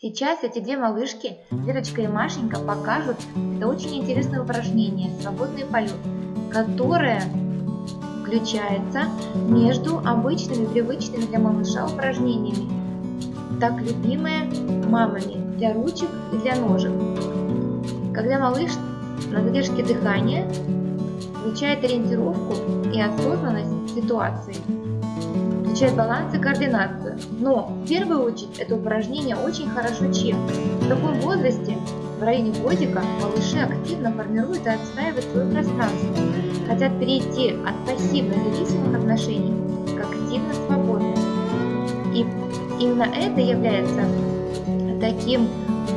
Сейчас эти две малышки, Верочка и Машенька, покажут это очень интересное упражнение «Свободный полет», которое включается между обычными, привычными для малыша упражнениями, так любимые мамами для ручек и для ножек. Когда малыш на задержке дыхания включает ориентировку и осознанность ситуации изучать баланс и координацию. Но в первую очередь это упражнение очень хорошо чем? В таком возрасте, в районе годика, малыши активно формируют и отстаивают свое пространство, хотят перейти от пассивно-зависимых отношений к активно-свободным. И именно это является таким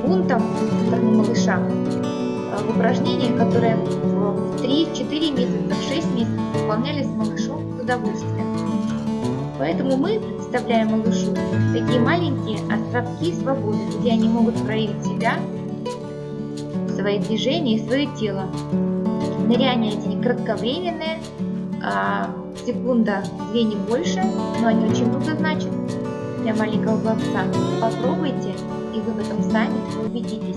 бунтом со стороны малыша в упражнениях, которые в 3-4 месяца, в 6 месяцев выполнялись малышом с удовольствием. Поэтому мы представляем малышу такие маленькие островки свободы, где они могут проявить себя, свои движения и свое тело. Ныряния эти кратковременные, а, секунда, две не больше, но они очень много значат для маленького пловца. Попробуйте, и вы в этом сами убедитесь.